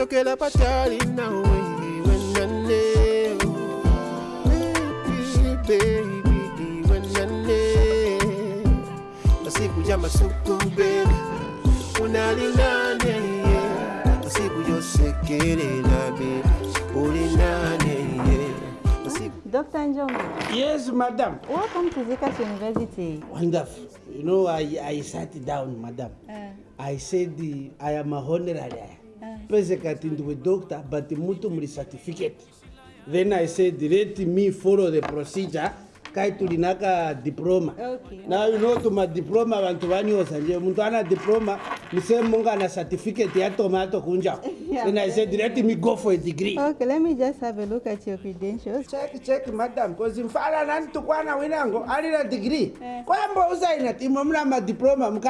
ndachokera patali nawe wenane baby baby wenane masiku ya masuku baby unalinane masiku yosekelela baby ulinane Dr. Yes, madam. welcome to Zikas University. Wonderful. You know, I, I sat down, madam. Uh, I said the, I am a honorary. Pese kati ndiwe doctor, but mutu muli certificate. Then I said, let me follow the procedure. Kai tulinaka diploma. Okay. Now you know tuma diploma vantu vanyosa nje muntu ana diploma niseme munga certificate ya tomato kunja. Yeah. Then I said, let me go for a degree. Okay, let me just have a look at your credentials. check check madam cause mfala nantukwana winango alina degree kwamba usaina timo mna madiploma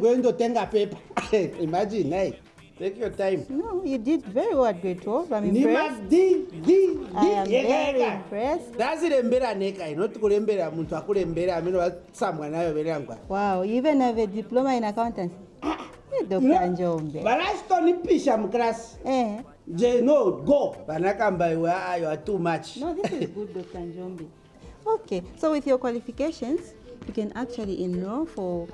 kwendo tenga pepa imagine hey take your time No, you did very well at grade 12. I'm impressed. madi di I am di very impressed. ndazirembera neka inoti kurembera muntu akurembera amene watsamwa nayo verangwa Wow, you even have a diploma in accountancy. Hey, Dr. Njombe. varasitonipisha muklasi Eh. je no go vanakamba iwe ah, you are too much No, this is good, Dr. Njombe. Okay, so with your qualifications, you can actually enroll for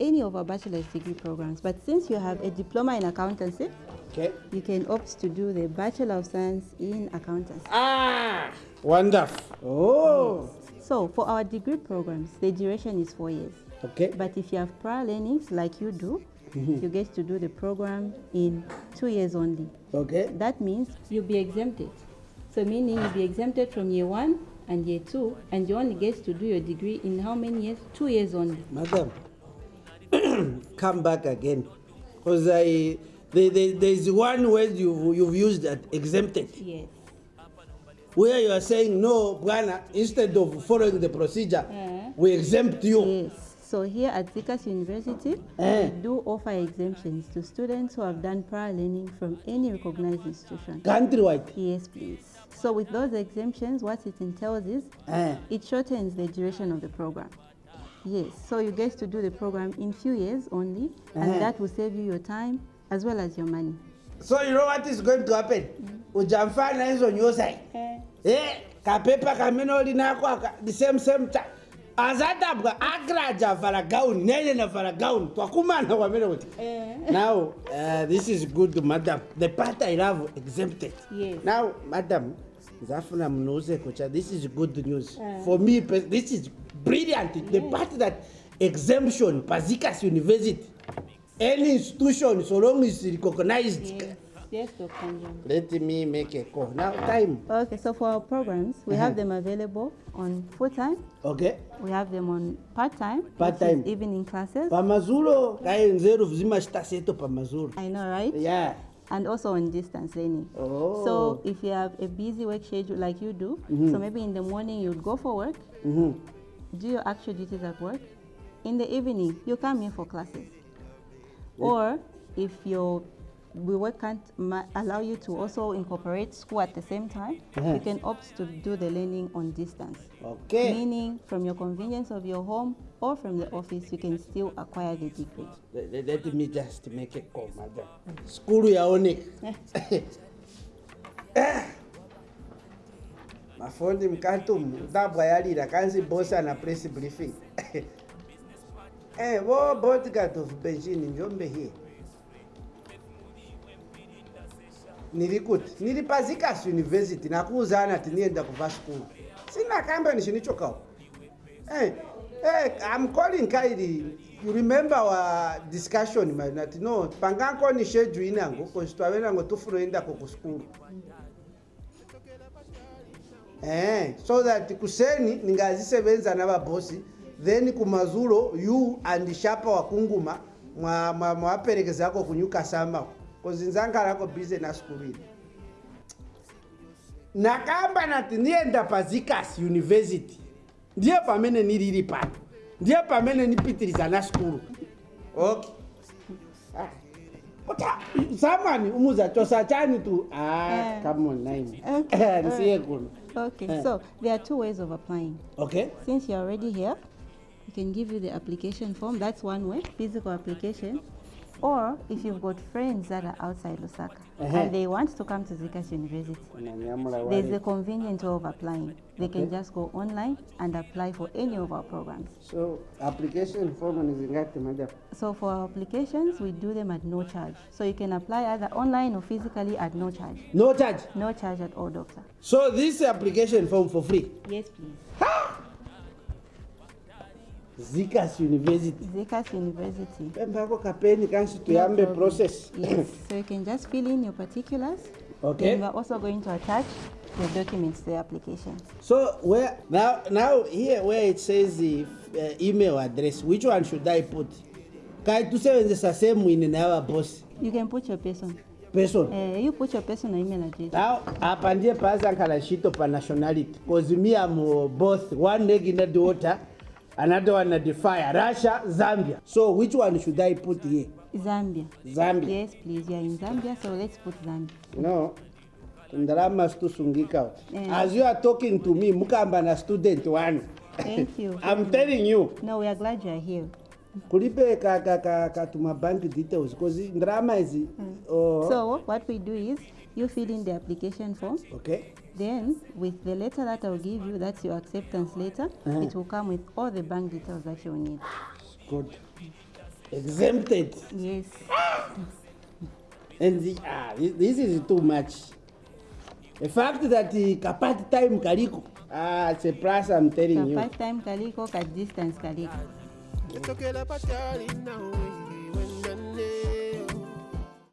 any of our bachelor's degree programs. But since you have a diploma in accountancy, okay you can opt to do the Bachelor of Science in Accountancy. ah wonderful oh So for our degree programs, the duration is four years. okay But if you have prior learnings like you do, you get to do the program in two years only. okay That means you'll be exempted. So meaning you'll be exempted from year one and year two, and you only get to do your degree in how many years? Two years only. Madam, come back again. Because I, there, there, there's one word you, you've used that exempted, Yes. where you are saying, no, Bwana, instead of following the procedure, Eh. we exempt you. Yes. So here at Zikas University, Eh. we do offer exemptions to students who have done prior learning from any recognized institution. Countrywide. Yes, please. So with those exemptions, what it entails is Eh. it shortens the duration of the program. Yes, so you get to do the program in few years only, and Uh-huh. that will save you your time as well as your money. So you know what is going to happen? Ujamfana hizo nyosai. Eh, kapepa kamene ulinako aka, the same same time. azatabwa agraja vala gown nene na vala gown twakumana kwamene kuti now uh, this is good madam the part i love exempted Yes. now madam nzafuna munuze kucha this is good news for me this is brilliant the part that exemption pazikas university any institution so long is recognized Yes, yes, Dr. Njom. let me make a call now time Okay, so for our programs, we have them available on full time, okay we have them on part time, Part-time. evening classes. pamazulo kaenzeru vizimachita seto pamazulo I know, right? yeah And also on distance learning. Oh. So if you have a busy work schedule like you do, so maybe in the morning you'd go for work, Mhm. Do your actual duties at work. In the evening, you come in for classes. Or if your work can't allow you to also incorporate school at the same time, you mm-hmm. can opt to do the learning on distance. okay Meaning, from your convenience of your home or from the office, you can still acquire the degree. let, let- me just make a call madam skulu yaoneka mafundi mkatum dabwayalila kanzi bosa na press briefing eh wo bodyguard of Beijing Njombe hii nilikuti nili pa University nakuuzana tinienda kuva skulu sina kamba nishinichokao eh Hey, I'm calling Kairi. You remember our discussion, Marinati? No, panganko ni shedu inango, kwa situawena tufuro inda kukuskuru. Eh, so that kuseni ningazisebenza n'ababosi then kumazulo you and shapa wakunguma mwa mwa mwaperekezako kunyuka sama. Cause nzangalako busy na school na nakamba nati nienda pazikas university. Ndiye pamene nilili pano ndiye pamene nipitiriza na skulu okay zamani umuza chosa chani tu ah, Eh. come on name Okay, nisiye kuno Okay, Eh. so there are two ways of applying. okay Since you're already here, we can give you the application form. That's one way, physical application. Or if you've got friends that are outside Lusaka Uh-huh. and they want to come to Zikas University, there's a convenient way of applying. They can just go online and apply for any of our programs. so application form nizingati madam So for our applications, we do them at no charge. So you can apply either online or physically at no charge. no charge No charge at all, doctor. so this application form for free Yes, please. Zikas university Zikas University. pembako kapeni kansi tuyambe problem. process Yes, so you can just fill in your particulars. Okay. And we're also going to attach the documents to the application. so where now now here where it says the uh, email address which one should i put kai tusebenzisa same in our boss You can put your person. person Uh, you put your personal email address. now apa ndiye paazankhala ntchito pa nationality cause me uh, both one leg in the daughter another one at the fire russia zambia so which one should i put here Zambia. zambia Yes, please. You're in Zambia, so let's put Zambia. no situsungika Yeah. as you are talking to me mukamba na student wanu Thank you. i'm telling you No, we are glad you are here. kulipe ka, ka, ka, ka tuma bank details cause ndalama izi mm. oh, So what we do is you fill in the application form. okay Then with the letter that I'll give you, that's your acceptance letter. Uh-huh. It will come with all the bank details that you'll need. good exempted Yes. and the, ah, thi- this is too much the fact that uh, kapati time kaliko ah, it's a plus i'm telling Ka you part time kaliko, ka distance kaliko. Patali now